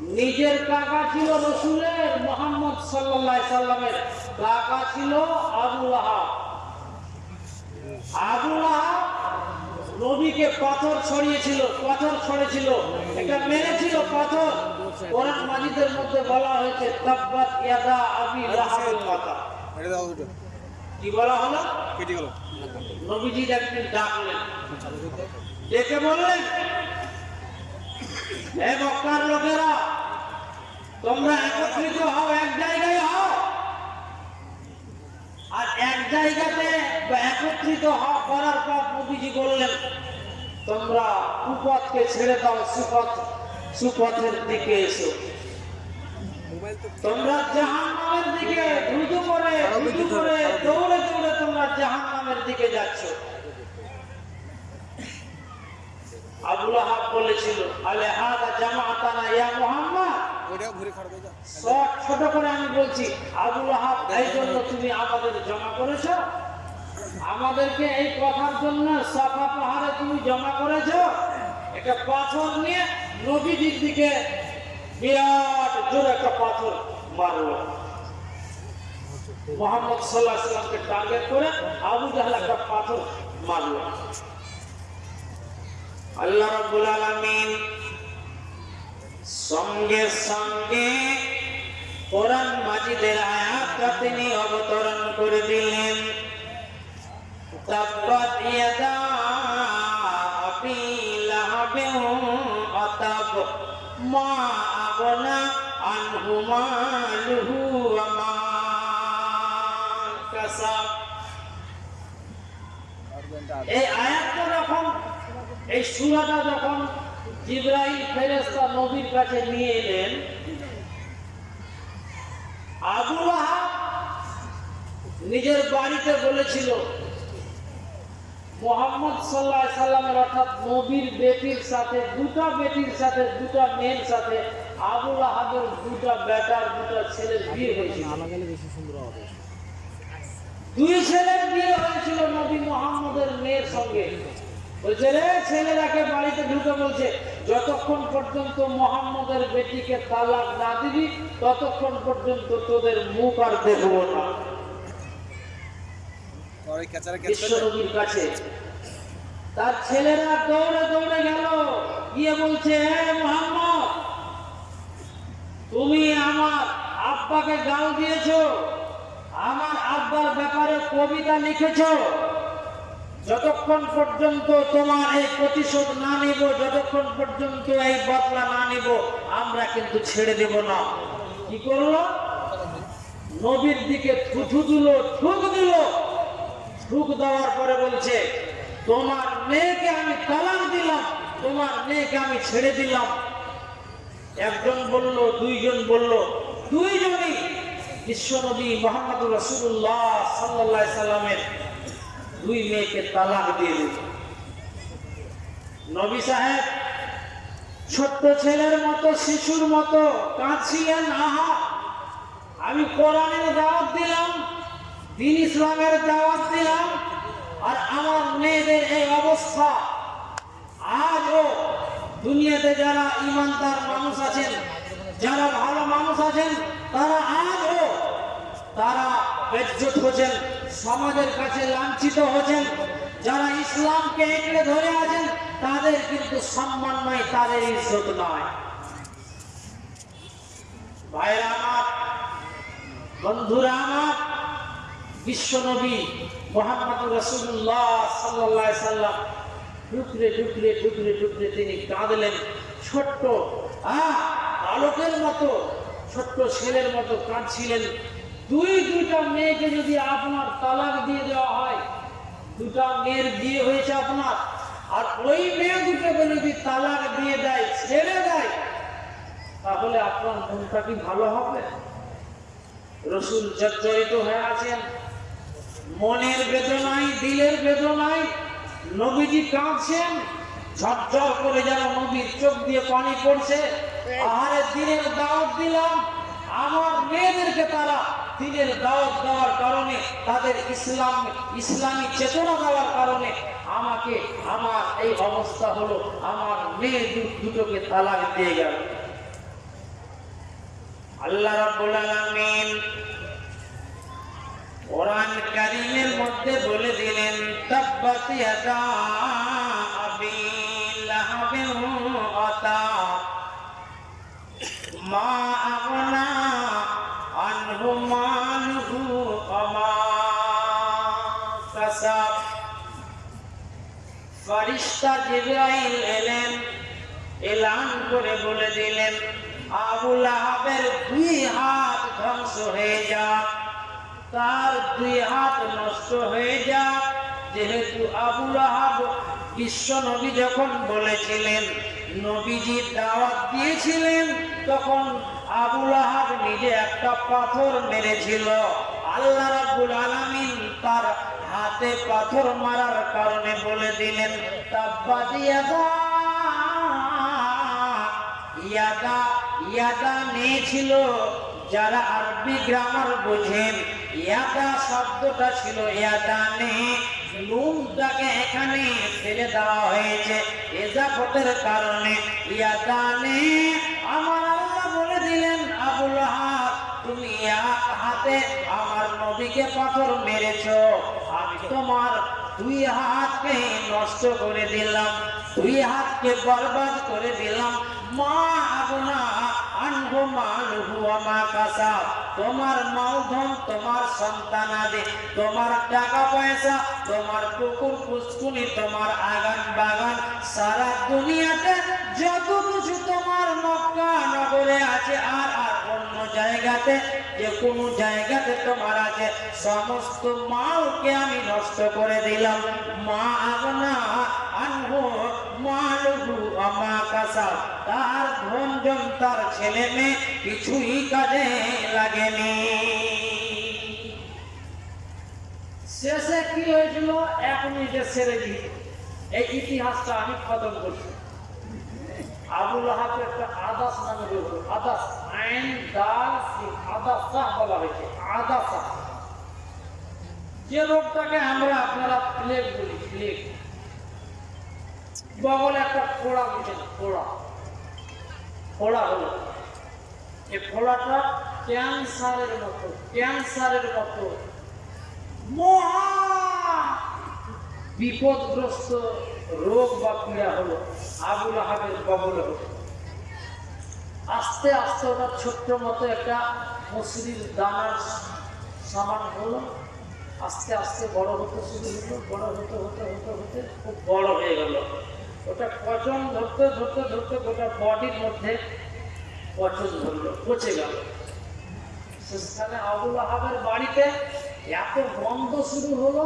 নিজের কাকা ছিল রসুলের মোহাম্মদ সাল্লাহ সাল্লামের। কাকা ছিল আবুল আহাব আবুল আহাব নবীকে পাথর ছড়িয়েছিল পাথর ছড়েছিল। এটা মেরেছিল পাথর। কোরআন মাজিদের মধ্যে বলা হয়েছে তাব্বাত ইয়াদা আবি লাহাবের কথা কি বলা হলো? কেটে গেল। নবীজি একদিন ডাকলেন। ডেকে বললেন হে মক্কার লোকেরা তোমরা একত্রিত হও এক জায়গায় হও। আর এক জায়গাতে একত্রিত হওয়া করার পর নবীজি বললেন তোমরা কুপথকে ছেড়ে দাও সুপথ সুপথের দিকে এসো। তোমরা জাহান্নামের দিকে দ্রুত করে দ্রুত করে দৌড়ে দৌড়ে তোমরা জাহান্নামের দিকে যাচ্ছ। আবুল আহাব বলেছিল আলে হাদা জামাআতানা ইয়া মুহাম্মদ? ঘুরে খাড়া দিয়ে যা। শর্ট ছোট করে আমি বলছি আবুল আহাব এই জন্য তুমি আমাদের জমা করেছ? আমাদেরকে এই কথার জন্য সাফা পাহাড়ে তুমি জমা করেছ? একটা পাথর নিয়ে নবীজির দিকে বিরাট জোরে একটা পাথর মারলো। মোহাম্মদ সাল্লাহ সাল্লামকে টার্গেট করে আবু জাহাল একটা পাথর মারলো। আল্লাহ রাব্বুল আলামিন সঙ্গে সঙ্গে কোরআন মাজিদের আয়াতটা তিনি অবতরণ করে দিলেন। তাব্বাত ইয়াদা আবি আতাব মা আগনা আনহু মালুহু কাসাব। এই যখন এই সূরাটা যখন জিব্রাইল ফেরেশতা নবীর কাছে নিয়ে এলেন, আবু নিজের বাড়িতে বলেছিল, মোহাম্মদ সাল্লাহ সাল্লামের অর্থাৎ নবীর বেটির সাথে, দুটা বেটির সাথে, দুটা মেয়ের সাথে আবুল আহাবের দুটা বেটার, দুটা ছেলের বিয়ে হয়েছিল। দুই ছেলের বিয়ে হয়েছিল নবী মোহাম্মদের মেয়ের সঙ্গে। বলছে রে ছেলেরাকে বাড়িতে ঢুকে বলছে যতক্ষণ পর্যন্ত মোহাম্মদের বেটিকে তালাক না দিবি ততক্ষণ পর্যন্ত তোদের মুখ আর দেখব না। কাছে। তার ছেলেরা দৌড়ে দৌড়ে গেল গিয়ে বলছে হে মোহাম্মদ তুমি আমার আব্বাকে গাল দিয়েছ আমার আব্বার ব্যাপারে কবিতা লিখেছো যতক্ষণ পর্যন্ত তোমার এই প্রতিশোধ না নিব, যতক্ষণ পর্যন্ত এই বদলা না নিব, আমরা কিন্তু ছেড়ে দেব না। কি করল? নবীর দিকে থুথু দিল ঠুক দিল। ঠুক দেওয়ার পরে বলছে, তোমার মেয়েকে আমি তালাক দিলাম, তোমার মেয়েকে আমি ছেড়ে দিলাম। একজন বলল, দুইজন বলল, দুইজনই বিশ্বনবী মোহাম্মদ রসুল্লাহ সাল্লাহ সাল্লামের দুই মেয়েকে তালাক দিয়ে দিল। নবী সাহেব, ছোট্ট ছেলের মতো, শিশুর মতো কাঁদছিলেন আহা আমি কোরআনের দাওয়াত দিলাম, দিন ইসলামের দাওয়াত দিলাম, আর আমার মেয়েদের এই অবস্থা। আজও দুনিয়াতে যারা ইমানদার মানুষ আছেন, যারা ভালো মানুষ আছেন, তারা আজও তারা বেজ্জত হচ্ছেন সমাজের কাছে লাঞ্ছিত হচ্ছেন। যারা ইসলামকে একলে ধরে আছেন, তাদের কিন্তু সম্মান নাই, তাদের ইজ্জত নয় ভাইরা আমার, বন্ধুরা আমার বিশ্বনবী মোহাম্মদ রসুল্লাহ সাল্লাহ সাল্লাম ঢুকরে ঢুকরে ঢুকরে ঢুকরে তিনি কাঁদলেন, ছোট্ট আলোকের মতো, ছোট্ট ছেলের মতো কাঁদছিলেন। দুই, দুইটা মেয়েকে যদি আপনার তালাক দিয়ে দেওয়া হয়, দুটা মেয়ের বিয়ে হয়েছে আপনার, আর ওই মেয়ে দুটোকে যদি তালাক দিয়ে দেয়, ছেড়ে দেয়, তাহলে আপনার মনটা কি ভালো হবে? রসুল জর্জরিত হয়ে আছেন। মনের বেদনায়, দিলের বেদনায় নবীজি কাঁদছেন। ঝরঝর করে যেন নবীর চোখ দিয়ে পানি পড়ছে। আহারে দিনের দাওয়াত দিলাম। আমার মেয়েদেরকে তারা দিনের দাওয়াত দেওয়ার কারণে, তাদের ইসলাম, ইসলামী চেতনা দেওয়ার কারণে আমাকে আমার এই অবস্থা হলো, আমার মেয়ে দুটোকে তালাক দিয়ে গেল। আল্লাহ রাব্বুল আলামিন কোরআন কারীমের মধ্যে বলে দিলেন, তাব্বাত ইয়াদা মা আগনা আনহু মালহু আমা কাসাব ফারিস্তা জিব্রাইল এলেন, এলান করে বলে দিলেন আবুল আহাবের দুই হাত ধ্বংস হয়ে যাক। তার দুই হাত নষ্ট হয়ে যাক। যেহেতু আবুল আহাব বিশ্ব নবী যখন বলেছিলেন, নবীজি দাওয়াত দিয়েছিলেন, তখন আবুল আহাব নিজে একটা পাথর মেরেছিল। আল্লাহ রাব্বুল আলামিন তার হাতে পাথর মারার কারণে বলে দিলেন তাব্বাদিয়াদা ইয়াদা ইয়াদা নিয়েছিল যারা আরবি গ্রামার বোঝেন ইয়াদা শব্দটা ছিল ইয়াদা নে নুনটাকে এখানে ফেলে দেওয়া হয়েছে এজাফতের কারণে। ইয়াদা নে, আমার আল্লাহ বলে দিলেন, আবুল হাত তুমি হাতে আমার নবীকে পাথর মেরেছ, আমি তোমার দুই হাতকে নষ্ট করে দিলাম, দুই হাতকে বরবাদ করে দিলাম। মা আগুনা তোমার মালধন তোমার সন্তান আদি। তোমার টাকা পয়সা, তোমার পুকুর পুষ্কুনি তোমার আগান বাগান। সারা দুনিয়াতে যত কিছু তোমার মক্কা নগরে আছে, আর আর অন্য জায়গাতে, যে কোনো জায়গাতে তোমার আছে, সমস্ত মালকে আমি নষ্ট করে দিলাম। মা আগনা আনহু তার ধনজন তার ছেলে মেয়ে কিছুই কাজে লাগেনি। শেষে কি হয়েছিল? এক মিনিটে সেরে দিয়ে এই ইতিহাসটা আমি খতম করছি। আবুল আহাব একটা আদাস নামে হলো। আদাস আইন, দাল আদাসা বলা হয়েছে। আদাসা যে রোগটাকে আমরা আপনারা প্লেগ বলি, প্লেগ। বগলে একটা ফোড়া বুঝেন, ফোড়া। ফোড়া হলো। এই ফোড়াটা ক্যান্সারের মতো ক্যান্সারের মতো। মহা বিপদগ্রস্ত রোগ বা পীড়া হলো, আবুল আহাবের কবলে হলো। আস্তে আস্তে ওটা ছোট্ট মতো একটা মসুরির দানার সামান হলো। আস্তে আস্তে বড় হতে শুরু হলো, বড় হতে হতে হতে হতে, খুব বড় হয়ে গেল। ওটা পচন ধরতে ধরতে ধরতে গোটা বডির মধ্যে পচন ধরলো পচে গেল। শেষখানে আবুল আহাবের বাড়িতে এত গন্ধ শুরু হলো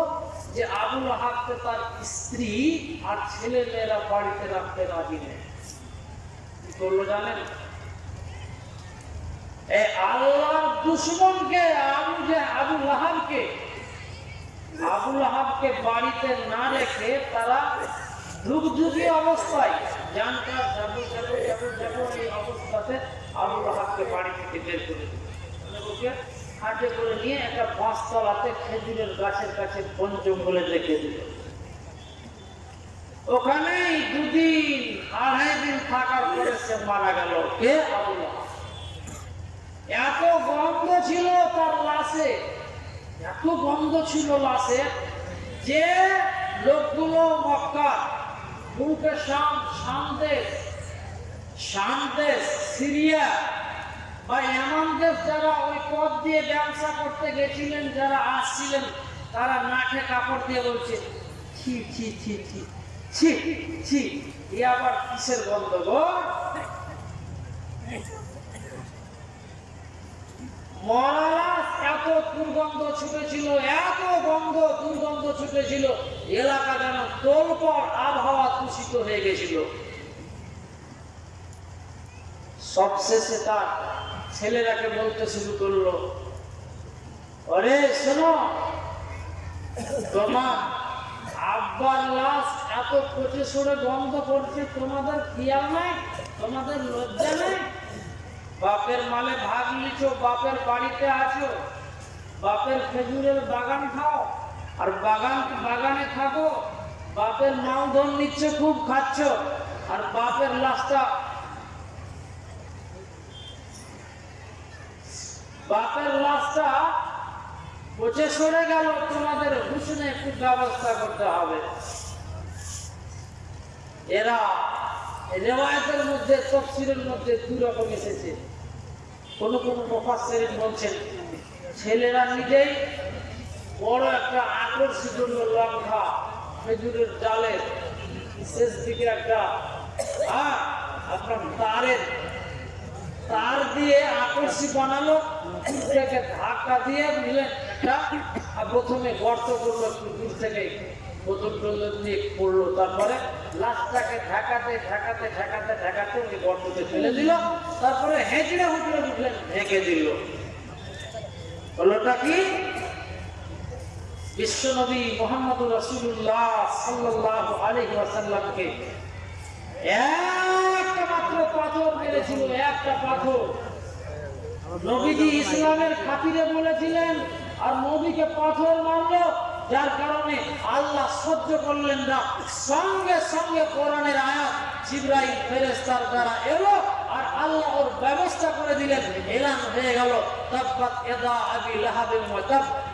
যে আবুল আহাবকে তার স্ত্রী আর ছেলে মেয়েরা বাড়িতে রাখতে রাজি নেই। করল জানেন? এই দুশ্মনকে, আবু যে আবুল আহাবকে আবুল আহাবকে বাড়িতে না রেখে তারা ধুকধুকি অবস্থায় এই অবস্থাতে আবুল আহাবকে বাড়ি থেকে বের করে নিয়ে একটা বাঁশ তলাতে খেজুরের গাছের কাছে বন জঙ্গলে রেখে দিল। ওখানেই দুদিন, আড়াই দিন থাকার পরে সে মারা গেল। কে? এত গন্ধ ছিল তার লাশে, এত গন্ধ ছিল লাশে যে লোকগুলো মক্কা মুখে শাম শামদেশ সিরিয়া বা এমন দেশ যারা ওই পথ দিয়ে ব্যবসা করতে গেছিলেন, যারা আসছিলেন, তারা নাকে কাপড় দিয়ে বলছে, ছি ছি ছি ছি ছি ছি, এ আবার কিসের গন্ধ গো মরালাস এত দুর্গন্ধ ছুটেছিল, এত গন্ধ দুর্গন্ধ ছুটেছিল। এলাকা যেন তোলপর আবহাওয়া দূষিত হয়ে গেছিল। সবশেষে তার ছেলেরাকে বলতে শুরু করল, অরে শোনো, তোমার আব্বার লাশ এত পচে সরে গন্ধ করছে তোমাদের খেয়াল নাই? তোমাদের লজ্জা নেই? বাপের মালে ভাগ নিছো, বাপের বাড়িতে আছো, বাপের খেজুরের বাগান খাও আর বাগান বাগানে থাকো, বাপের মালধন নিচ্ছ, খুব খাচ্ছ, আর বাপের লাশটা বাপের লাশটা পচে সরে গেল, তোমাদের হুসনে একটু ব্যবস্থা করতে হবে। এরা রেওয়ায়তের মধ্যে, তফসিলের মধ্যে দু রকম এসেছে। কোন কোন মুফাসসিরিন বলছেন, ছেলেরা নিজেই বড় একটা আকর্ষিত লঙ্কা। খেজুরের ডালের শেষ দিকে একটা হ্যাঁ আপনার তারের, তার দিয়ে আকর্ষি বানালো থেকে ধাক্কা দিয়ে নিলেন আর প্রথমে গর্ত করল দূর থেকে বোতল টোতল দিয়ে পড়ল, তারপরে লাশটাকে ঠেকাতে ঠেকাতে ঠেকাতে ঠেকাতে ওই গর্ততে ফেলে দিল, তারপরে হেঁচড়ে উঠলে উঠলেন ঢেকে দিল। হলোটা কি? বিশ্বনবী মোহাম্মদ রসুল্লাহ সাল্লাহ আলহি আসাল্লামকে একটা মাত্র পাথর মেরেছিল, একটা পাথর। নবীজি ইসলামের খাতিরে বলেছিলেন, আর নবীকে পাথর মারলো, যার কারণে আল্লাহ সহ্য করলেন না। সঙ্গে সঙ্গে কোরআনের আয়াত জিব্রাইল ফেরেস্তার দ্বারা এলো, আর আল্লাহ ওর ব্যবস্থা করে দিলেন। এলান হয়ে গেল। তাব্বাত ইয়াদা আবি লাহাবিল ওয়াতাব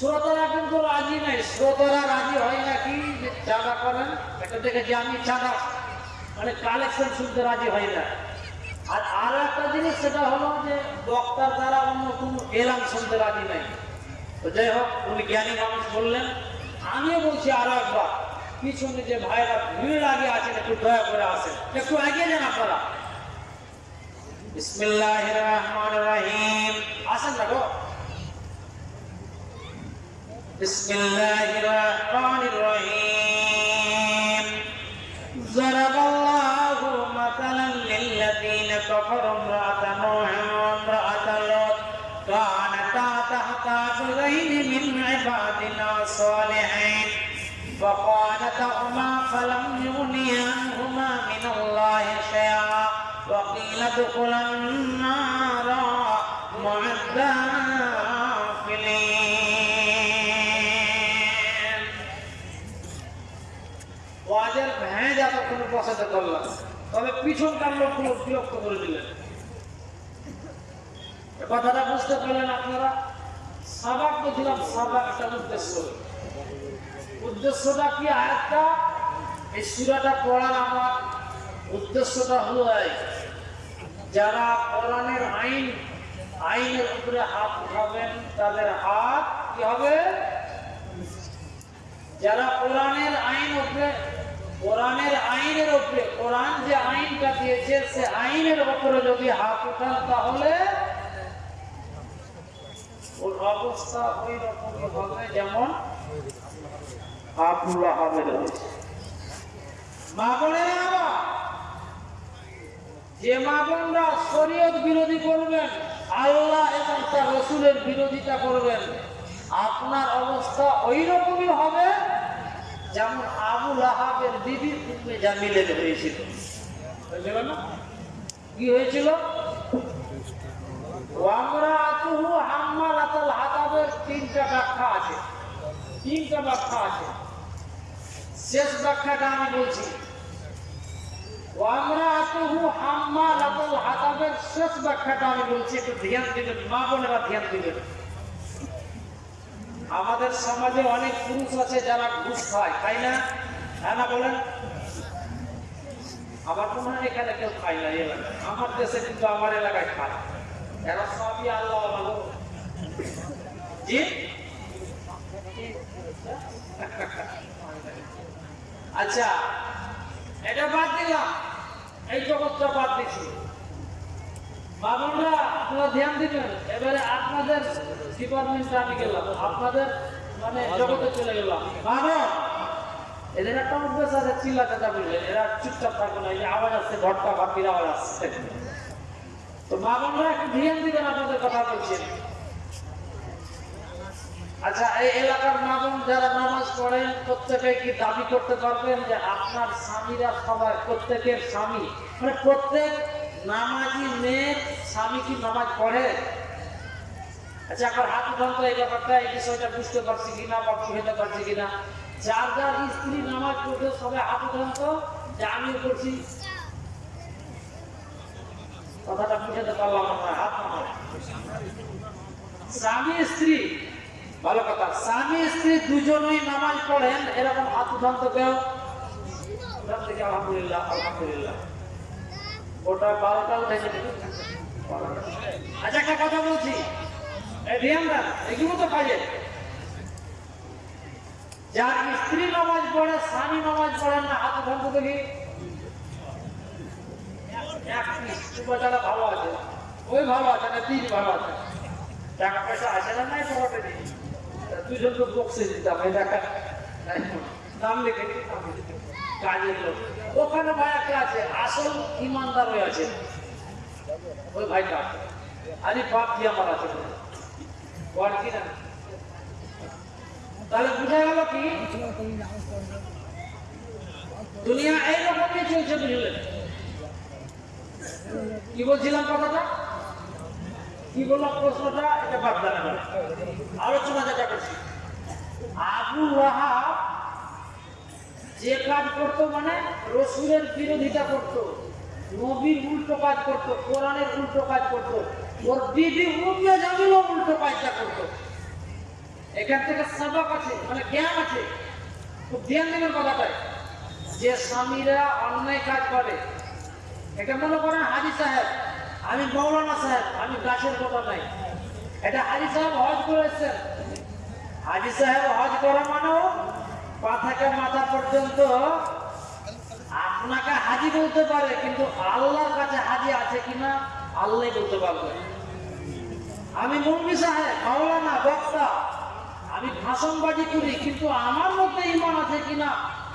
শ্রোতারা কিন্তু রাজি নাই। শ্রোতারা রাজি হয় নাকি? চাঁদা করেন, এটা দেখেছি আমি চাঁদা মানে কালেকশন শুনতে রাজি হয় না। আর আরও একটা জিনিস, সেটা হলো যে বক্তার দ্বারা অন্য কোনো এলাম শুনতে রাজি নাই। তো যাই হোক, উনি জ্ঞানী মানুষ বললেন। আমিও বলছি আরও একবার, পিছনে যে ভাইরা ভিড় আগে আছেন, একটু দয়া করে আসেন। একটু এগিয়ে যান আপনারা। বিসমিল্লাহ রহমান রহিম। আসেন না গো। بسم الله الرحمن الرحيم. ضرب الله مثلا للذين كفروا امرأة نوح وامرأة لوط. كانتا تحت عبدين من عبادنا صالحين. هما فلم يغنياهما من الله شيئا. وقيل ادخلا বসাতে করলাম তবে পিছনকার লোকগুলো বিরক্ত করে দিলেন? কথাটা বুঝতে পারলেন আপনারা? সাবাক বলছিলাম সাবাকটার উদ্দেশ্য। উদ্দেশ্যটা কি আরেকটা? এই সুরাটা পড়ার আমার উদ্দেশ্যটা হলো যারা কোরআনের আইন, আইনের উপরে হাত উঠাবেন, তাদের হাত কি হবে? যারা কোরআনের আইন উপরে কোরআনের আইনের উপরে, কোরআন যে আইনটা দিয়েছে সে আইনের উপরে যদি হাত উঠান তাহলে ওর অবস্থা ওই রকম হবে যেমন আবুল আহমেদ হয়েছে মা বোনেরা যে মা শরীয়ত বিরোধী করবেন, আল্লাহ এবং তার রসুলের বিরোধিতা করবেন, আপনার অবস্থা ওই রকমই হবে যেমন আবুল আহাবের বিবি উম্মে জামিলের হয়েছিল। কি হয়েছিল? তিনটা ব্যাখ্যা আছে। তিনটা ব্যাখ্যা আছে। শেষ ব্যাখ্যাটা আমি বলছি। শেষ ব্যাখ্যাটা আমি বলছি। একটু ধ্যান দিবেন, মা বোনেরা ধ্যান দিবেন। আমাদের সমাজে অনেক পুরুষ আছে যারা ঘুষ খায়, তাই না? হ্যাঁ না বলেন? আমার মনে হয় এখানে কেউ খায় না আমার দেশে কিন্তু আমার এলাকায় খায়। এরা সবই আল্লাহ ভালো। জি? আচ্ছা এটা বাদ দিলাম। এই জগৎটা বাদ দিছি। বাবুরা আপনারা ধ্যান দিবেন। এবারে আপনাদের এদের একটা অভ্যাস আছে চিল্লা চাচা এরা চুপচাপ থাকবে না এই আওয়াজ আসছে ঘটকা ভাবির আওয়াজ আসছে তো বাবনরা একটু ধ্যান দিবেন আপনাদের কথা বলছেন আচ্ছা এই এলাকার মামুন যারা নামাজ পড়েন প্রত্যেকে কি দাবি করতে পারবেন যে আপনার স্বামীরা সবাই প্রত্যেকের স্বামী মানে প্রত্যেক নামাজি মেয়ের স্বামী কি নামাজ পড়ে? আচ্ছা এখন হাত উঠান তো এই ব্যাপারটা, এই বিষয়টা বুঝতে পারছি কিনা বা বুঝতে পারছি কিনা। যার যার স্ত্রী নামাজ পড়তে সবাই হাত উঠান তো যে আমিও করছি কথাটা বুঝাতে পারলাম না হাত নামাজ স্বামী, স্ত্রী, ভালো কথা, স্বামী, স্ত্রী দুজনেই নামাজ পড়েন, এরকম হাত উঠান তো কেউ আলহামদুলিল্লাহ আলহামদুলিল্লাহ। ওটা বারোটা উঠেছে। আচ্ছা একটা কথা বলছি। দেন এগুলো তো কাজে যার স্ত্রী নামাজ পড়ে, স্বামী নামাজ পড়েন না, হাত উঠান দেখি ভালো আছে। ওই ভালো আছে না, তিন ভালো আছে। টাকা পয়সা আছে না নাই দিই দুজন তো বক্সে দিতাম নাম লিখে। কাজের লোক। ওখানে ভাই একটা আছে? আসল ইমানদার হয়ে আছে। ওই ভাইটা আরে বাপ দিয়ে আমার আছে। কি? দুনিয়া বলছিলাম কথাটা? কি বললাম প্রশ্নটা? এটা বাদ দেন আলোচনা যেটা করছি। আবু যে কাজ করতো মানে রসুলের বিরোধিতা করতো, নবীর উল্টো কাজ করতো, কোরআনের উল্টো কাজ করতো। ওর বিবি উমিয়া জামিলও উল্টো কাজটা করতো। এখান থেকে সবক আছে মানে জ্ঞান আছে। খুব ধ্যান দেবেন কথাটায়। যে স্বামীরা অন্যায় কাজ করে, এটা মনে করেন হাজি সাহেব। আমি মৌলানা সাহেব, আমি গাছের কথা নাই। এটা হাজি সাহেব হজ করে এসছেন হাজি সাহেব হজ করা মানেও পা থেকে মাথা পর্যন্ত আপনাকে হাজি বলতে পারে, কিন্তু আল্লাহর কাছে হাজি আছে কিনা আল্লাহ বলতে পারবে। আমি মুরবি সাহেব, মাওলানা, বক্তা। আমি ভাষণবাজি করি, কিন্তু আমার মধ্যে ইমান আছে কিনা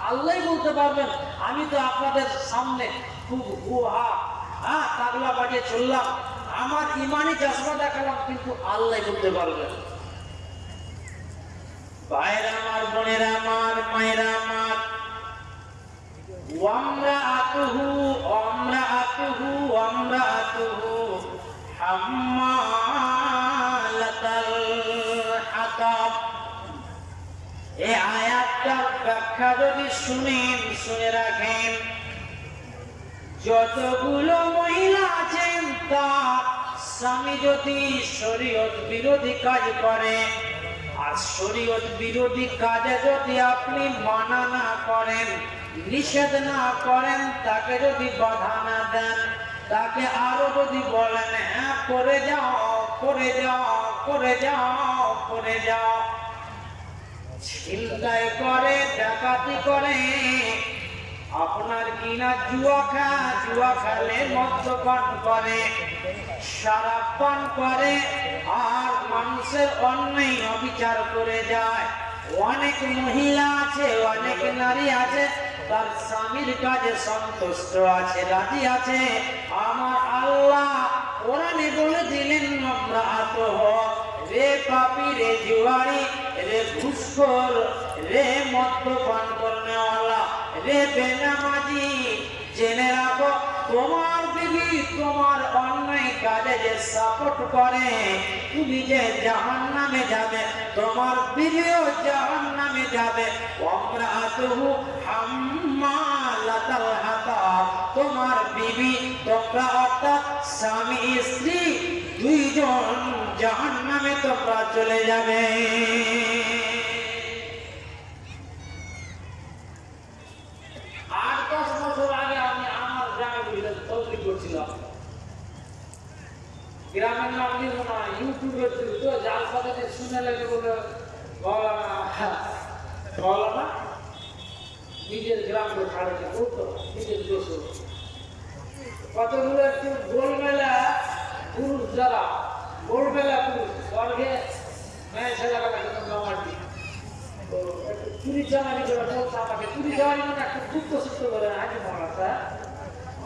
আল্লাহ বলতে পারবেন। আমি তো আপনাদের সামনে খুব গুহা হ্যাঁ তাগলা বাজিয়ে চললাম। আমার ইমানি চশমা দেখালাম, কিন্তু আল্লাহ বলতে পারবেন। ভাইরা আমার, বোনেরা আমার, মায়েরা আমার ওয়ামরা আতুহু ওয়ামরা আতুহু ওয়ামরা আতুহু এই আয়াতটার ব্যাখ্যা যদি শুনেন, শুনে রাখেন, যতগুলো মহিলা আছেন, তা স্বামী যদি শরীয়ত বিরোধী কাজ করে, আর শরীয়ত বিরোধী কাজে যদি আপনি মানা না করেন, নিষেধ না করেন, তাকে যদি বাধা না দেন তাকে আরও যদি বলেন হ্যাঁ করে যাও করে যাও করে যাও করে যাও। ছিনতাই করে, ডাকাতি করে। আপনার কিনা জুয়া খা, জুয়া খেলে মদ্যপান করে সারাপ পান করে, আর মানুষের অন্যায় অবিচার করে যায়। অনেক মহিলা আছে, অনেক নারী আছে তার স্বামীর কাজে সন্তুষ্ট আছে, রাজি আছে। আমার আল্লাহ কোরআনে বলে দিলেন, আমরা আতহ, রে পাপি, রে জুয়ারি, রে ঘুষখোর, রে মদ্যপান করনেওয়ালা রে বেনামাজি। জেনে রাখো, তোমার বিবি, তোমার অন্যায় কাজে যে সাপোর্ট করে, তুমি যে জাহান নামে যাবে, তোমার বিবিও জাহান নামে যাবে। আমরা আতহু হাম্মালাতাল তোমার বিবি, তোমরা অর্থাৎ স্বামী, স্ত্রী, দুইজন জাহান নামে তোমরা চলে যাবে। আট দশ বছর আগে আমি আমার গ্রামে বুঝলেন তবলিগ করছিলাম গ্রামের নাম নিব না ইউটিউবে তো জাল সাথে শুনে লেগে বলে বাবা মৌলানা নিজের গ্রামকে ছাড়াতে করতো নিজের দেশ। কতগুলো একটু গোলমেলা পুরুষ যারা গোলমেলা পুরুষ, স্বর্গে মেয়ে ছেলেবেলা কিন্তু তো একটু চুরি চামারি করে বলছে আমাকে চুরি মানে একটু গুপ্ত সুপ্ত করে আগে মনে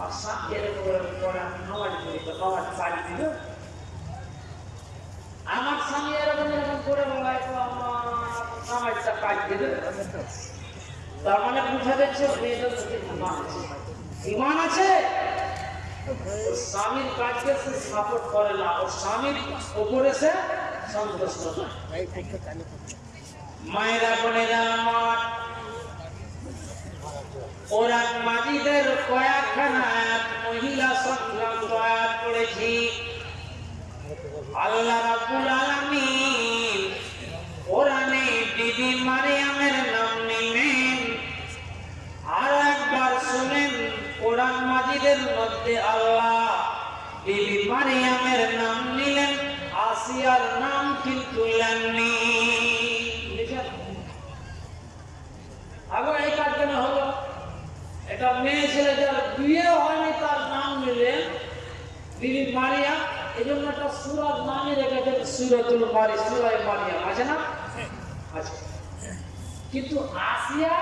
আর সাথে এরকম করে আমি নমাটি করি তো নমাটি বাড়ি দিল আমার স্বামী এরকম এরকম করে বলায় তো আমার নামাজটা কাজ দিল তার মানে বুঝা যাচ্ছে মেয়েটার মধ্যে ইমান আছে। স্বামীর কাজকে সে সাপোর্ট করে না ওর স্বামীর উপরে সে সন্তুষ্ট মায়েরা বোনেরা আমার কোরআন মাজিদের কয়েকখানা মহিলা সংক্রান্ত আয়াত পড়েছি। আল্লাহ রাব্বুল আলামিন কোরআনে বিবি মারিয়ামের নাম নিলেন। আর একবার শুনেন কোরআন মাজিদের মধ্যে আল্লাহ বিবি মারিয়ামের নাম নিলেন, আসিয়ার নাম কিন্তু নেননি? আবার এই কাজ কেন হলো। এটা মেয়ে ছেলে যার বিয়ে হয়নি, তার নাম নিলেন বিবি মারিয়াম এই জন্য একটা সুরাত নামই রেখেছেন সুরতুল মারি সুরাই মারিয়াম আছে না? আছে। কিন্তু আসিয়া,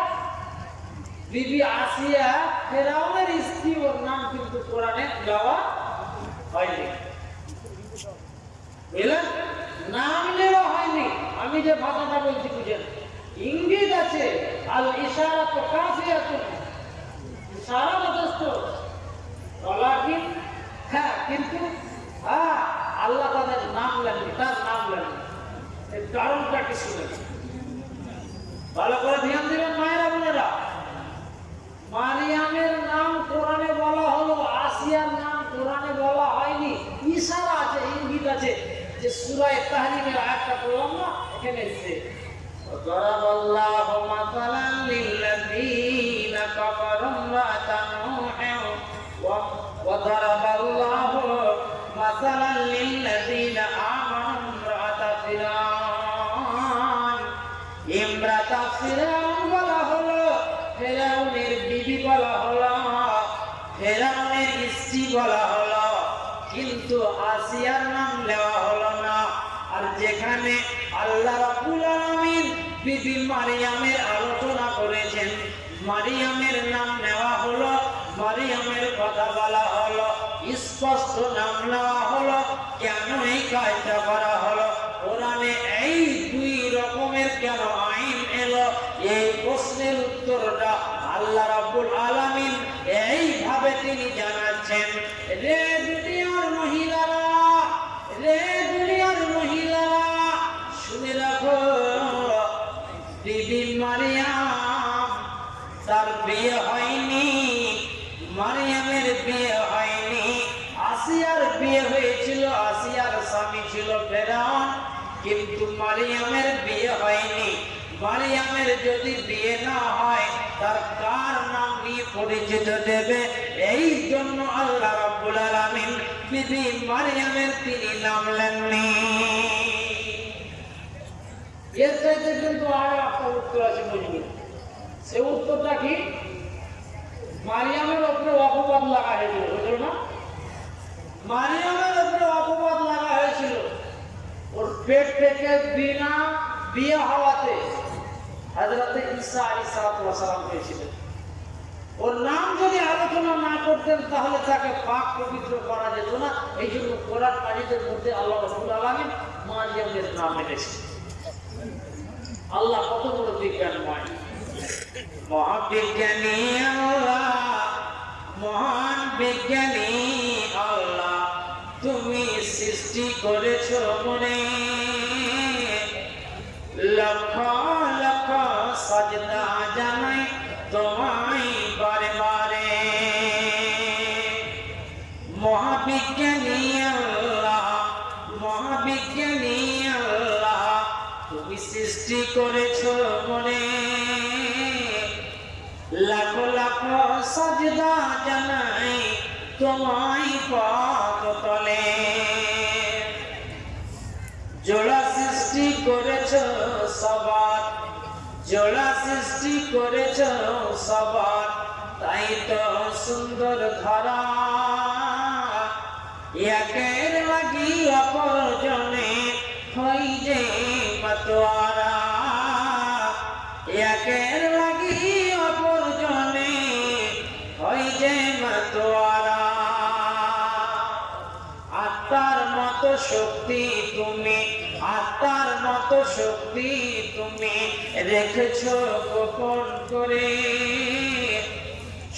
বিবি আসিয়া ফেরাউনের স্ত্রী ওর নাম কিন্তু কোরআনে দেওয়া হয়নি। বুঝলেন? নাম নেওয়া হয়নি। আমি যে ভাষাটা বলছি, বুঝেন? ইঙ্গিত আছে আর ইশারা তো কাফিয়াতুন। ইশারা যথেষ্ট। হ্যাঁ কিন্তু হ্যাঁ আল্লাহ তাদের নাম লেননি তার নাম লেননি এর কারণটা কি শুনেন ভালো করে ধ্যান দিবেন মায়েরা বোনেরা মারিয়ামের নাম কোরআনে বলা হলো আসিয়ার নাম কোরআনে বলা হয়নি ইশারা আছে ইঙ্গিত আছে যে সূরায়ে তাহরিমের আয়াতটা পড়লাম না এখানে এসেছে ضرب الله مثلا للذين كفروا امرأة نوح و- وضرب الله مثلا للذين آمنوا امرأة فرعون امرأة فرعون বলা হলো ফেরাউনের বিবি বলা হলো ফেরাউনের স্ত্রী বলা হলো কিন্তু আসিয়ার নাম নেওয়া হলো না আর যেখানে আল্লাহ রাব্বুল আলামিন বিবি মারিয়ামের স্পষ্ট নাম নেওয়া হলো কেন এই কাজটা করা হলো? কোরআনে এই দুই রকমের কেন আইন এলো? এই প্রশ্নের উত্তরটা আল্লাহ রাব্বুল আলামিন এইভাবে তিনি জানাচ্ছেন, রে দুনিয়ার মহিলারা, রে দুনিয়ার মহিলারা, শুনে রাখো বিবি মারিয়াম, তার বিয়ে হয়নি, মারিয়ামের বিয়ে বিয়ে হয়েছিল, আসিয়ার স্বামী ছিল ফেরাউন, কিন্তু মারিয়ামের বিয়ে হয়নি। মারিয়ামের যদি বিয়ে না হয়, তার কার নাম নিয়ে পরিচিত দেবে? এই জন্য আল্লাহ রাব্বুল আলামিন বিবি মারিয়ামের তিনি নাম লেননি। এর চাইতে কিন্তু আরও একটা উত্তর আছে বুঝবেন সে উত্তরটা কি? মারিয়ামের উপরে অপবাদ লাগা হয়েছিল বুঝলো না? মারিয়ামের উপরে অপবাদ লাগা হয়েছিল। ওর পেট থেকে বিনা বিয়ে হওয়াতে হাজরাতে ঈসা আলাইহিস সালাম হয়েছিলেন ওর নাম যদি আলোচনা না করতেন তাহলে তাকে পাক পবিত্র করা যেত না। এই জন্য কোরআন কাজীদের মধ্যে আল্লাহ রসুল আলমিন মারিয়ামের নাম এনেছে আল্লাহ কত বড় বিজ্ঞানময়। মহাবিজ্ঞানী আল্লাহ, মহান বিজ্ঞানী। সৃষ্টি করেছ মনে। লক্ষ লক্ষ সজদা জানাই তোমায় বারে বারে মহাবিজ্ঞানী আল্লাহ মহাবিজ্ঞানী আল্লাহ, তুমি সৃষ্টি করেছ মনে। লাখো লাখো সজদা জানাই তোমায় পথ তলে করেছ সবার তাই তো সুন্দর ধরা। রেখেছ গোপন করে।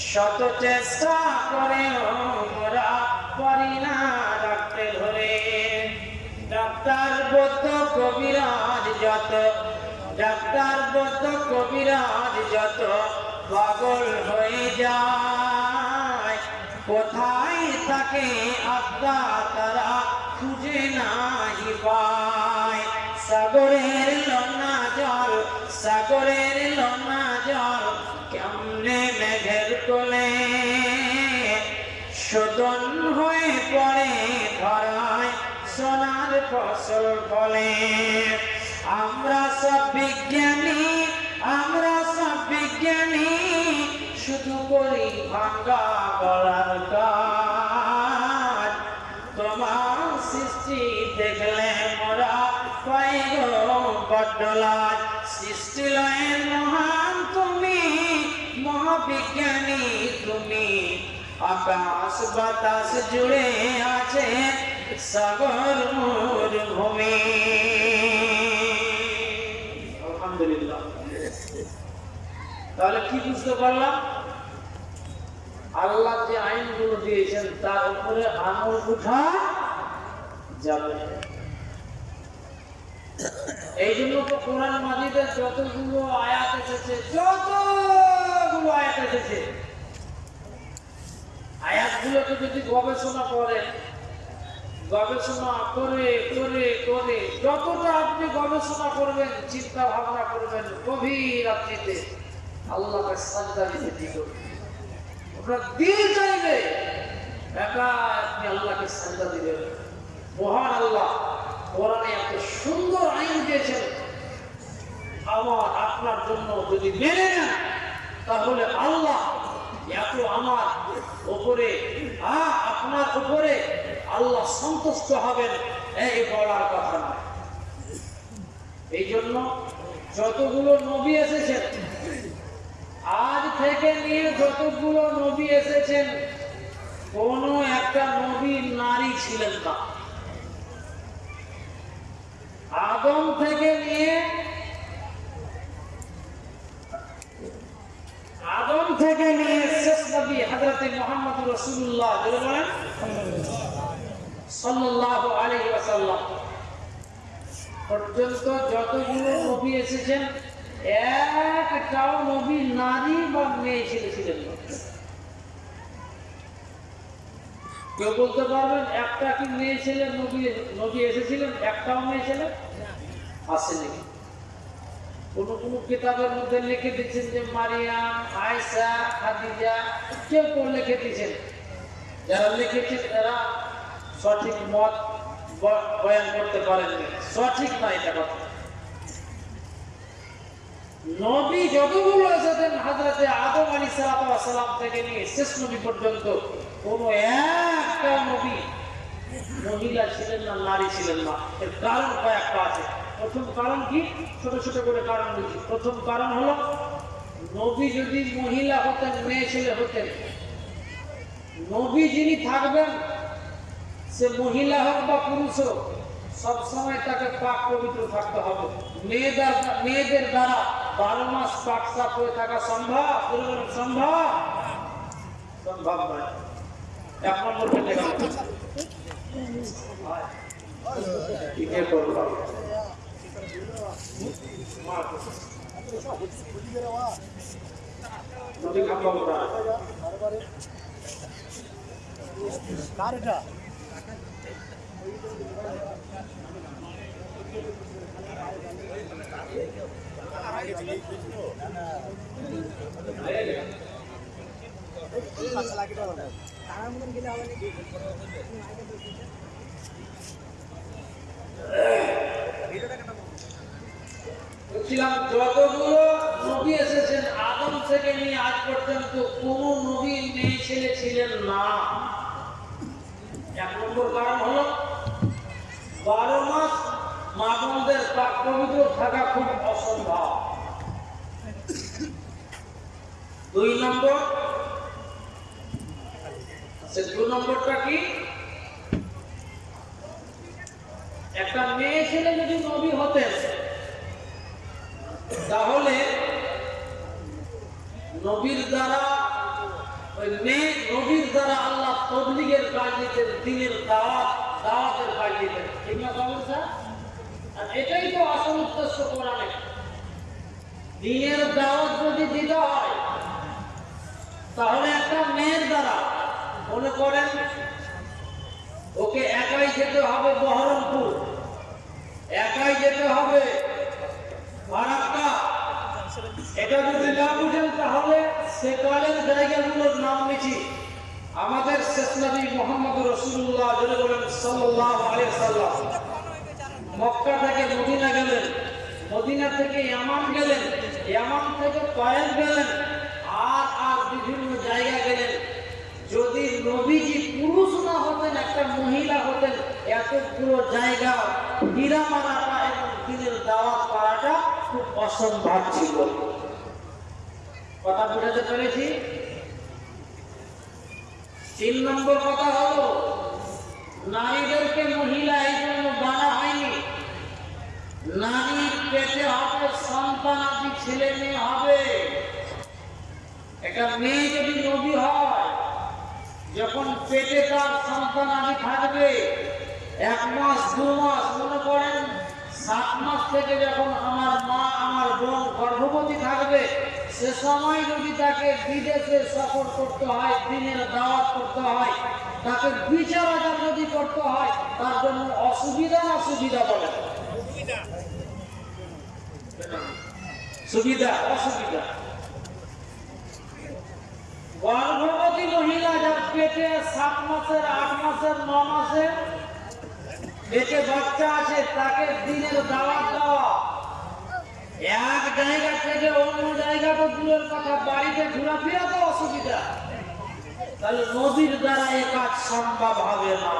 শত চেষ্টা করে মোরা পারি না রাখতে ধরে। ডাক্তার বদ্ধ কবিরাজ যত, ডাক্তার বদ্ধ কবিরাজ যত পাগল হয়ে যায়। কোথায় থাকে আত্মা তারা খুঁজে নাই পায়। সাগরের লনা সাগরের লনা জল কেমনে মেঘের কোলে? শোধন হয়ে পড়ে ধরায় সোনার ফসল ফলে। আমরা সব বিজ্ঞানী, আমরা সব বিজ্ঞানী, শুধু করি ভাঙ্গা গলার কাজ। তোমার সৃষ্টি দেখলে মোরা পাই গো বড্ড লাজ সৃষ্টি লয়ের মহান তুমি, মহাবিজ্ঞানী তুমি। আকাশ বাতাস জুড়ে আছে সাগর মরুভূমি আলহামদুলিল্লাহ। তাহলে কি বুঝতে পারলাম? আল্লাহ যে আইনগুলো দিয়েছেন, তার উপরে আঙুল উঠা যাবে। এই জন্য তো কোরআন মাজিদের যতগুলো আয়াত এসেছে, যতগুলো আয়াত এসেছে, আয়াতগুলোকে যদি গবেষণা করেন, গবেষণা করে করে করে, যতটা আপনি গবেষণা করবেন চিন্তা ভাবনা করবেন, গভীর রাত্রিতে আল্লাহকে সাজদা দিতে দিল আপনার দিল চাইবে, একা আপনি আল্লাহকে সাজদা দিবেন। মহান আল্লাহ। কোরআনে এত সুন্দর আইন দিয়েছেন আমার আপনার জন্য যদি মেনে নেন, তাহলে আল্লাহ এত আমার উপরে, আ, আপনার উপরে আল্লাহ সন্তুষ্ট হবেন এই বলার কথা না এই জন্য যতগুলো নবী এসেছেন, আজ থেকে নিয়ে যতগুলো নবী এসেছেন, কোন একটা নবী নারী ছিলেন না। আদম থেকে নিয়ে আদম থেকে নিয়ে শেষ নবী হযরত মুহাম্মদ রাসূলুল্লাহ বলে বলেন। সাল্লাল্লাহু আলাইহি পর্যন্ত যতগুলো নবী এসেছেন একটাও নবী নারী বা মেয়ে ছেলে ছিলেন না কেউ বলতে পারবেন, একটা কি মেয়ে ছেলে, নবী নবী এসেছিলেন? একটাও মেয়ে ছেলে? আসেনি। কোন কোন কিতাবের মধ্যে লিখে দিচ্ছেন যে মারিয়াম আয়সা খাদিজা, কেউ কেউ লিখে দিচ্ছেন যারা লিখেছেন তারা সঠিক মত বয়ান করতে পারেননি। সঠিক না এটা কথা। নবী যতগুলো এসেছেন হাজরাতে আদম আলী সালাম থেকে নিয়ে শেষ নবী পর্যন্ত, কোন একটা নবী মহিলা ছিলেন না, নারী ছিলেন না। এর কারণ কয়েকটা আছে। প্রথম কারণ কি? ছোট ছোট করে কারণ বলছি প্রথম কারণ হলো, নবী যদি মহিলা হতেন, মেয়ে ছেলে হতেন, নবী যিনি থাকবেন, সে মহিলা হোক বা পুরুষ হোক, সবসময় তাকে পাক পবিত্র থাকতে হবে। মেয়েদের মেয়েদের দ্বারা বারো মাস পাক সাপ হয়ে থাকা সম্ভব? সম্ভব? সম্ভব নয়। এক নম্বর করব বলছিলাম যতগুলো নবী এসেছেন, আদম থেকে নিয়ে আজ পর্যন্ত কোন নবী মেয়ে ছেলে ছিলেন না। এক নম্বর কারণ হলো, বারো মাস মা বোনদের পবিত্র থাকা খুব অসম্ভব। দুই নম্বর? দু নম্বরটা কি? একটা মেয়ে ছেলে যদি নবী হতেন তাহলে নবীর দ্বারা, ওই মেয়ে নবীর দ্বারা আল্লাহ তবলিগের কাজ দিতেন দিনের দাওয়াত, দাওয়াতের কাজ দিতেন স্যার আর এটাই তো আসল উদ্দেশ্য কোরআনে দিনের দাওয়াত যদি দিতে হয় তাহলে একটা মেয়ের দ্বারা মনে করেন, ওকে একাই যেতে হবে বহরমপুর, একাই যেতে হবে এটা যদি না বুঝেন তাহলে সে সেকালের জায়গাগুলোর নাম নিচ্ছি আমাদের শেষ নবী মোহাম্মদ রসুল্লাহ বলেন সাল্লাহ সাল্লাম মক্কা থেকে মদিনা গেলেন, মদিনা থেকে ইয়ামান গেলেন, ইয়ামান থেকে কয়েক গেলেন। বিভিন্ন জায়গা গেলেন। যদি নবীজি পুরুষ না হতেন, একটা মহিলা হতেন, এতগুলো জায়গা হীরা মারাটা এবং দিনের দাওয়াত করাটা খুব অসম্ভব ছিল। কথা বুঝাতে পেরেছি? তিন নম্বর কথা হলো, নারীদেরকে মহিলা এই জন্য বানা হয়নি। নারী পেটে হবে সন্তান, আদি ছেলে মেয়ে হবে। একটা মেয়ে যদি নবী হয় যখন পেটে তার সন্তান আদি থাকবে এক মাস দু মাস মনে করেন সাত মাস থেকে যখন আমার মা আমার বোন গর্ভবতী থাকবে সে সময় যদি তাকে বিদেশে সফর করতে হয় দিনের দাওয়াত করতে হয় তাকে বিচার আচার যদি করতে হয় তার জন্য অসুবিধা না সুবিধা বলে সুবিধা অসুবিধা। গর্ভবতী মহিলা যার পেটে সাত মাসের, আট মাসের, ন মাসের পেটে বাচ্চা আছে, তাকে দিনের দাওয়াত দেওয়া। এক জায়গা থেকে অন্য জায়গা তো দূরের কথা, বাড়িতে ঘোরাফেরা তো অসুবিধা। তাহলে নদীর দ্বারা এ কাজ সম্ভব হবে না।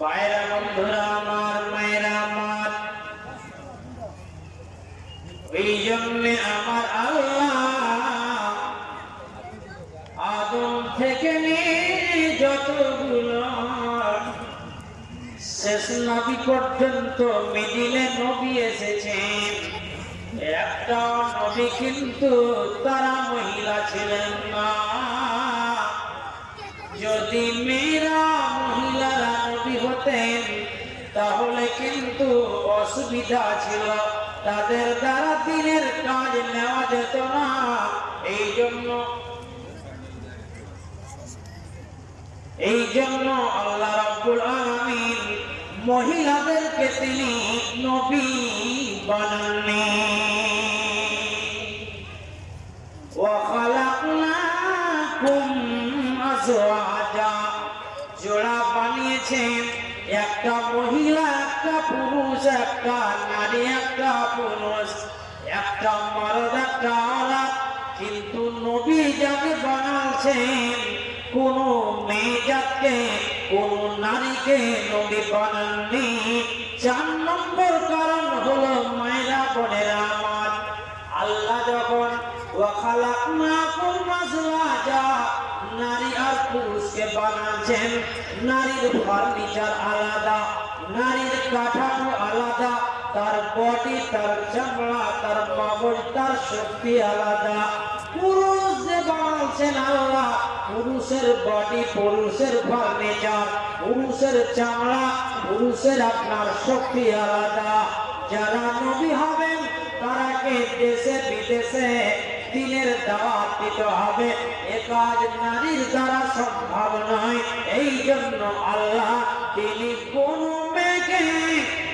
বাইরা বন্ধুরা, আমার মায়েরা, আমার। এই জন্যে আমার আল্লাহ নিয়ে যতগুলো শেষ নবী পর্যন্ত মিডিলে নবী এসেছেন একটা নবী কিন্তু তারা মহিলা ছিলেন না। যদি মেয়েরা মহিলারা নবী হতেন, তাহলে কিন্তু অসুবিধা ছিল। তাদের দ্বারা দিনের কাজ নেওয়া যেত না। এই জন্য এই জন্য আল্লাহ রাব্বুল আলামিন মহিলাদেরকে তিনি নবী বানাননি। ওয়া খালাকনাকুম আজওয়াজা। জোড়া বানিয়েছেন একটা মহিলা, একটা পুরুষ, একটা নারী, একটা পুরুষ, একটা মরদ, একটা কিন্তু নবী যাকে বানাচ্ছেন কোনো জাতকে কোন নারীকে নবী বানাননি। চার নম্বর কারণ হলো মায়েরা বোনেরা আমার। আল্লাহ যখন নারীর ফার্নিচার আলাদা, নারীর কাঠামো আলাদা, তার বডি তার চামড়া, তার মগজ তার শক্তি আলাদা। পুরুষ আল্লাহ। পুরুষের বডি পুরুষের ফার্নিচার পুরুষের চামড়া, পুরুষের আপনার শক্তি আলাদা। যারা নবী হবেন তারাকে দেশে বিদেশে দিনের দাওয়াত দিতে হবে। এ নারীর দ্বারা সম্ভব নয়। এই জন্য আল্লাহ তিনি কোন মেয়েকে,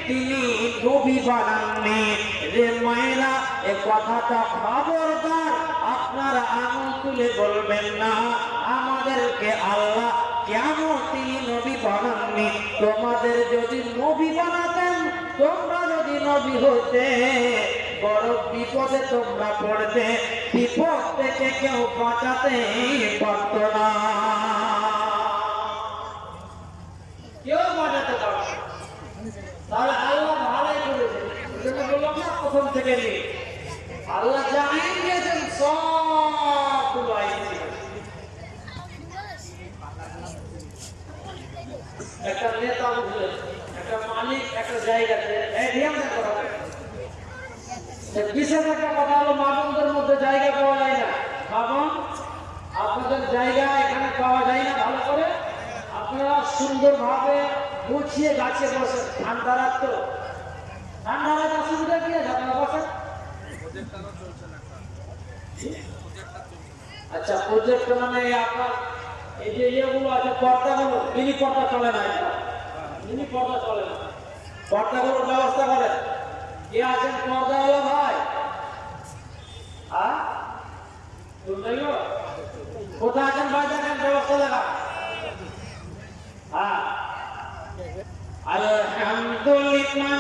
তিনি নবী বানাননি। রে মায়েরা, এ কথাটা খবরদার। আপনারা আঙুল তুলে বলবেন না, আমাদেরকে আল্লাহ কেন তিনি নবী বানাননি। তোমাদের যদি নবী বানাতেন, তোমরা যদি নবী হতে, বড় বিপদে তোমরা পড়বে বিপদ থেকে কেউ বাঁচাতে পারত না। কেউ বাঁচাতে তাহলে আল্লাহ ভালোই করেছে প্রথম থেকে নিয়ে। আল্লাহ যা দিয়েছেন সবগুলো একটা নেতা একটা মালিক একটা জায়গাতে বিশেষ একটা কথা হলো মামুনদের মধ্যে জায়গা পাওয়া যায় না। মামুন আপনাদের জায়গা এখানে পাওয়া যায় না ভালো করে। আপনারা সুন্দরভাবে গুছিয়ে গাছে বসেন ঠান্ডা রাত তো। ঠান্ডা রাত অসুবিধা কি আছে? আপনারা বসেন। আচ্ছা প্রজেক্ট মানে আপনার এই যে ইয়েগুলো আছে, পর্দাগুলো মিনি পর্দা চলে না মিনি পর্দা চলে না। পর্দাগুলোর ব্যবস্থা করেন। কে আছেন পর্দা হলো ভাই হ্যাঁ? কোথায় আছেন ভাই? দেখেন, ব্যবস্থা দেখা হ্যাঁ। আলহামদুলিল্লাহ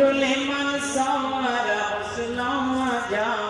Khairul man sawara husna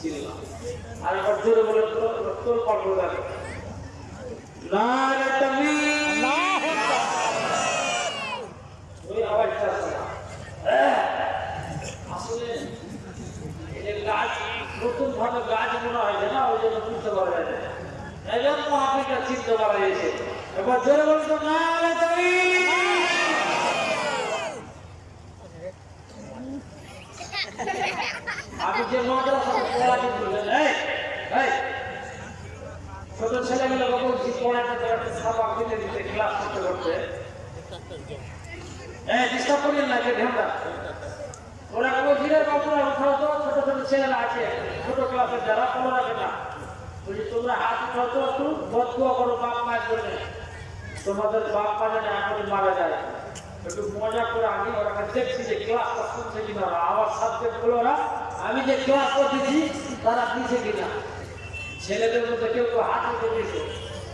ছিল আর। হ্যাঁ, আসলে গাছ নতুন ভাবে গাছ মনে হয়েছে না ওই জন্য বুঝতে পারা যায় না। এই জন্য মহাপিটা চিনতে পারা গেছে এবার জোরে বলতো না রে তুমি আমি যে পড়াতে ছোট ছেলেগুলোকে বলছি পড়াতে একটা সাবাক দিতে দিতে ক্লাস করতে করতে? এই ডিস্টার্ব করিয়েন না বাবুরা উঠাও তো, ছোট ছোট ছেলেরা আছে, ছোট ক্লাসের কোনো রাখে না। বলছি তোমরা হাত উঠাও তো একটু করো, বাপ মায়ের জন্য। তোমাদের বাপ মা যেন এখনই মারা যায়। একটু মজা করে আমি ওরা দেখছি যে ক্লাসটা শুনছে কিনা ওরা আমার সাবজেক্টগুলো ওরা আমি যে ক্লাস করতেছি তারা দিছে কিনা। ছেলেদের মধ্যে কেউ কেউ হাত উঠে দিয়েছে।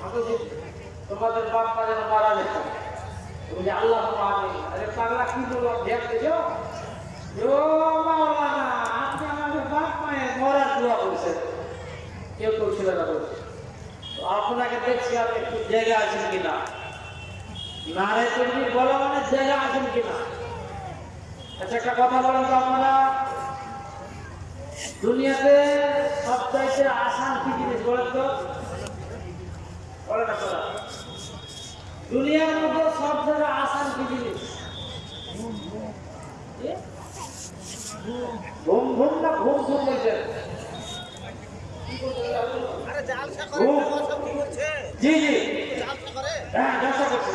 আমি বলছি, তোমাদের বাপ মা যেন মারা যায় বলছি আল্লাহ আমি আরে পাগলা কি বলব ধ্যান ও আপনি আমাদের বাপ মায়ের মরার দোয়া করেছেন। কেউ কেউ ছেলেরা বলছে। আপনাকে দেখছি আপনি একটু জায়গা আছেন কিনা। নারে তুমি বলা মানে জায়গা আছেন কিনা? আচ্ছা একটা কথা বলেন তো আপনারা। দুনিয়াতে সবচাইতে আসান কি জিনিস বলেন তো? বলেন আপনারা। দুনিয়ার মধ্যে সব থেকে আসান কি জিনিস? ঘুম ঘুম না ঘুম ঘুম বলছেন? জি জি। হ্যাঁ ব্যবসা করছি।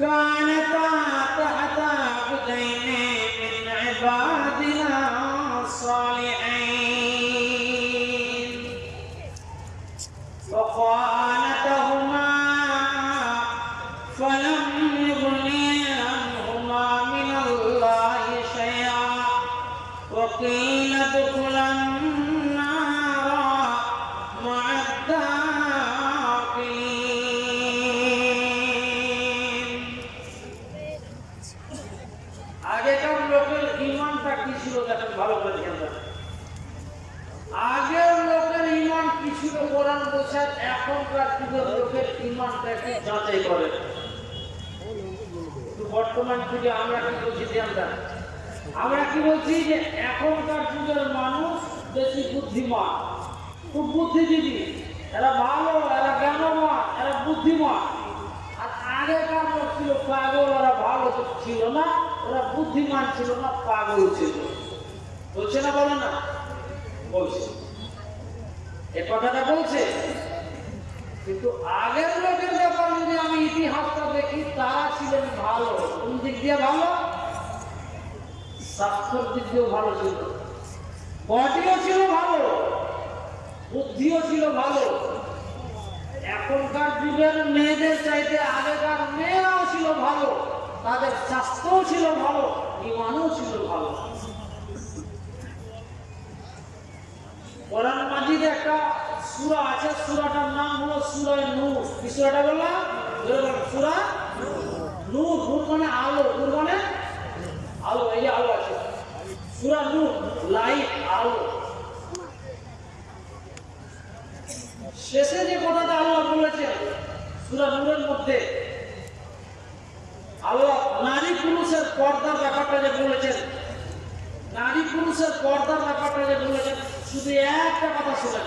Bye. বর্তমান যুগে আমরা কি বলছি দেন। আমরা কি বলছি যে এখনকার যুগের মানুষ বেশি বুদ্ধিমান। খুব বুদ্ধিজীবী। এরা ভালো, এরা জ্ঞানবান, এরা বুদ্ধিমান। আর আগেকার লোক ছিল পাগল, ওরা ভালো ছিল না, ওরা বুদ্ধিমান ছিল না, পাগল ছিল। বলছে না, বলে না? বলছে। এ কথাটা বলছে। কিন্তু আগের লোকের ব্যাপার যদি আমি ইতিহাসটা দেখি, তারা ছিলেন ভালো। কোন দিক দিয়ে ভালো? স্বাস্থ্যের দিক দিয়েও ভালো ছিল। বডিও ছিল ভালো। বুদ্ধিও ছিল ভালো। এখনকার যুগের মেয়েদের চাইতে আগেকার মেয়েরাও ছিল ভালো। তাদের স্বাস্থ্যও ছিল ভালো, ইমানও ছিল ভালো। কোরআন মাজিদে একটা সূরা আছে, সূরাটার নাম হলো সূরা নূর। কি সূরাটা বললাম? সূরা নূর। নূর মানে আলো, নূর মানে আলো, এই আলো আছে। সূরা নূর, লাইট, আলো। শেষে যে কথাটা আল্লাহ বলেছেন, সূরা নূরের মধ্যে, আল্লাহ নারী পুরুষের পর্দার ব্যাপারটা যে বলেছেন, নারী পুরুষের পর্দার ব্যাপারটা যে বলেছেন, শুধু একটা কথা শোনেন।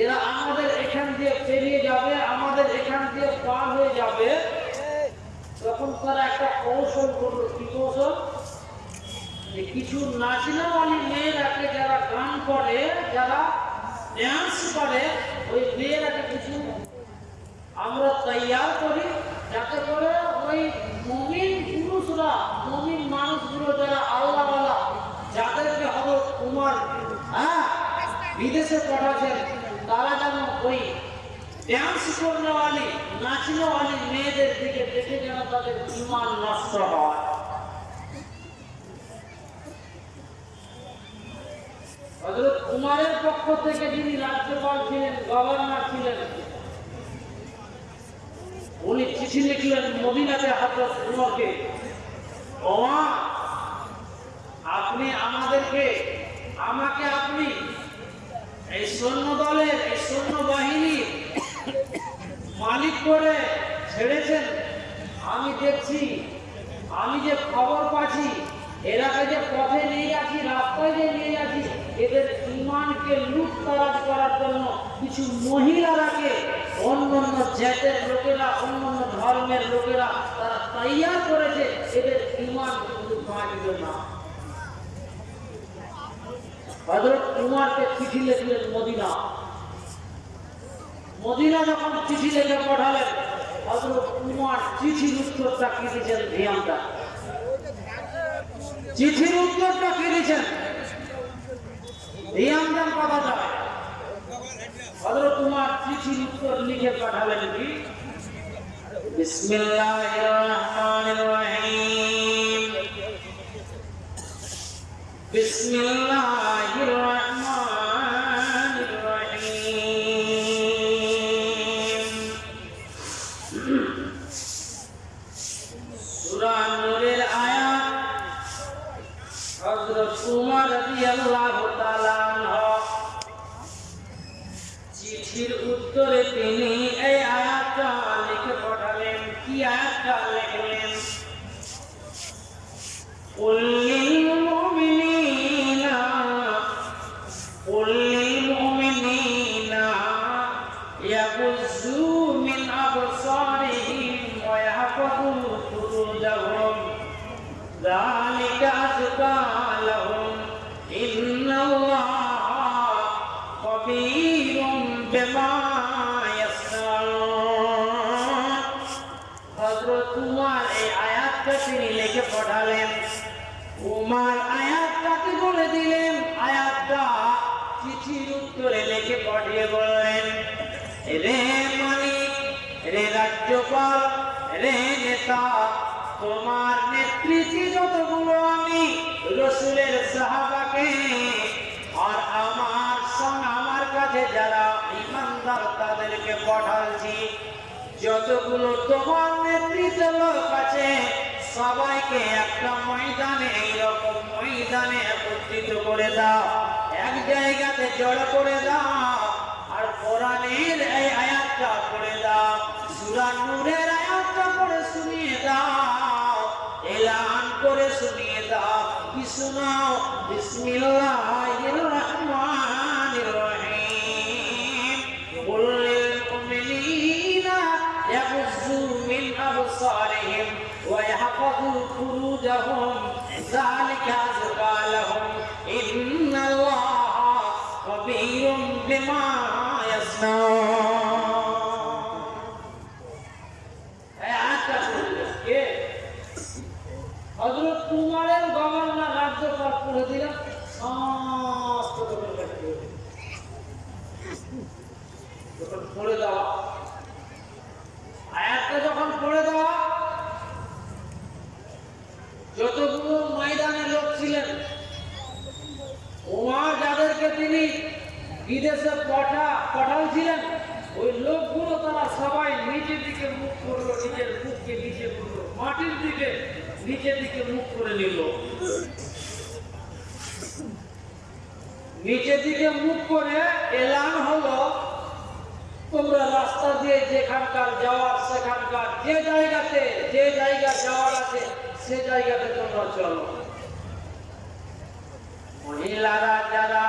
এরা আমাদের এখান দিয়ে পেরিয়ে যাবে, আমাদের এখান দিয়ে পার হয়ে যাবে। তখন তারা একটা কৌশল করল। কি কৌশল? কিছু নাচনাওয়ালি মেয়েরাকে যারা গান করে, যারা ড্যান্স করে, ওই মেয়েরাকে কিছু আমরা তৈয়ার করি, যাতে করে ওই মমিন পুরুষরা, মমিন মানুষগুলো যারা আল্লাহওয়ালা, যাদেরকে হজরত উমর হ্যাঁ বিদেশে পাঠাচ্ছেন তারা যেন ওই ড্যান্স করনেওয়ালি, নাচনেওয়ালি মেয়েদের দিকে দেখে যেন তাদের ইমান নষ্ট হয়। হজরত উমারের পক্ষ থেকে যিনি রাজ্যপাল ছিলেন, গভর্নর ছিলেন, উনি চিঠি লিখলেন মদিনাতে হজরত উমরকে আপনি আমাদেরকে, আমাকে আপনি এই সৈন্য দলের, এই সৈন্য বাহিনী মালিক করে ছেড়েছেন। আমি দেখছি, আমি যে খবর পাচ্ছি এরাকে যে পথে নিয়ে যাচ্ছি, রাস্তায় যে নিয়ে যাচ্ছি, এদের ইমানকে লুটতরাজ করার জন্য কিছু মহিলারাকে অন্য অন্য জাতের লোকেরা অন্য অন্য ধর্মের লোকেরা তারা তৈয়ার করেছে। এদের ইমান কিন্তু বাঁচবে না। হজরত উমারকে চিঠি লিখলেন মদিনা। মদিনা যখন চিঠি লিখে পাঠালেন হজরত উমার চিঠির উত্তরটা কি দিয়েছেন ধ্যানটা চিঠির উত্তরটা কি দিয়েছেন? ধ্যান দেন কথাটা হজরত উমার চিঠির উত্তর লিখে পাঠালেন কি? বিসমিল্লাহির রহমানির রহিম। بسم الله الرحمن সুরা নূরের আয়াতটা করে শুনিয়ে দাও এলান করে শুনিয়ে দাও কি শোনাও বিসমিল্লাহির রহমানির রহিম কুল লিল মুমিনিনা ইয়াগুযু মিন আবসারিহিম ওয়া ইয়াহফাযু ফুরুজাহুম যালিকা আযকা লাহুম ইন্নাল্লাহা কবীরুম বিমা ইয়াসনাউন পড়ে দেওয়া আয়াতটা যখন পড়ে দেওয়া যতগুলো ময়দানে লোক ছিলেন ওমার যাদেরকে তিনি বিদেশে পাঠা পাঠাচ্ছিলেন ওই লোকগুলো তারা সবাই নিচের দিকে মুখ করল নিজের মুখকে নিচে করল, মাটির দিকে, নিচের দিকে মুখ করে নিল। নিচের দিকে মুখ করে এলান হলো তোমরা রাস্তা দিয়ে যেখানকার যাওয়ার, সেখানকার যে জায়গাতে, যে জায়গা যাওয়ার আছে, সে জায়গাতে তোমরা চলো। মহিলারা যারা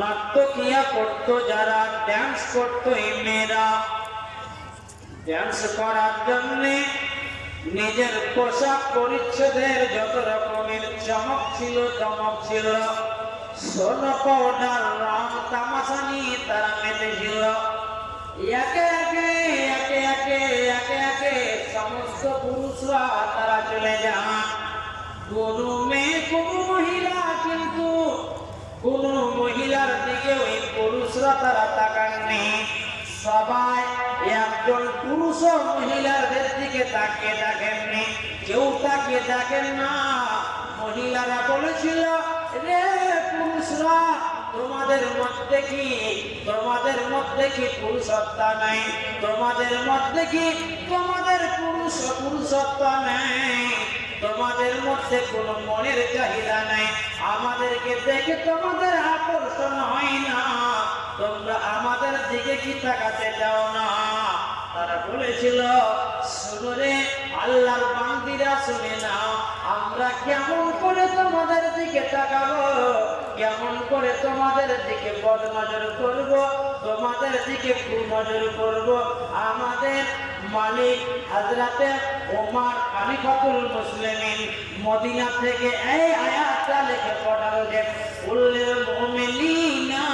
নাট্যকিয়া করতো, যারা ড্যান্স করতো, এই মেয়েরা ড্যান্স করার জন্যে নিজের পোশাক পরিচ্ছদের যত রকমের চমক ছিল চমক ছিল, সোন পাউডার, রং তামাশা নিয়ে তারা মেতেছিল। একে একে একে একে একে একে সমস্ত পুরুষরা তারা চলে যান। কোন মেয়ে, কোন মহিলা, কিন্তু কোন মহিলার দিকে ওই পুরুষরা তারা তাকাননি। সবাই একজন পুরুষ ও মহিলাদের দিকে তাকিয়ে দেখেননি। কেউ তাকিয়ে দেখেন না। মহিলারা বলেছিল, রে পুরুষরা তোমাদের মধ্যে কি? তোমাদের মধ্যে কি পুরুষত্বা নাই? তোমাদের মধ্যে কি? তোমাদের পুরুষ পুরুষত্বা নাই? তোমাদের মধ্যে কোনো মনের চাহিদা নাই? আমাদেরকে দেখে তোমাদের আকর্ষণ হয় না। তোমরা আমাদের দিকে কি তাকাতে যাও না? তারা বলেছিল, শুনে আল্লাহর বান্দিরা শুনে না আমরা কেমন করে তোমাদের দিকে তাকাবো? কেমন করে তোমাদের দিকে বদ নজর করব, তোমাদের দিকে নজর করব? আমাদের মালিক হাজরাতে ওমার খালিফাতুল মুসলিমিন মদিনা থেকে এই আয়াতটা লিখে পাঠালো যে উল্লের মুমিনিনা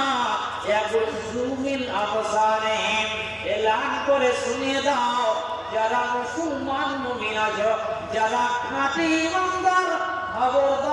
ইয়াগুযু মিন আবসারিহিম। এলান করে শুনিয়ে দাও, যারা মুসলমান মুমিন আছো, যারা খাঁটি ইমানদার, খবরদার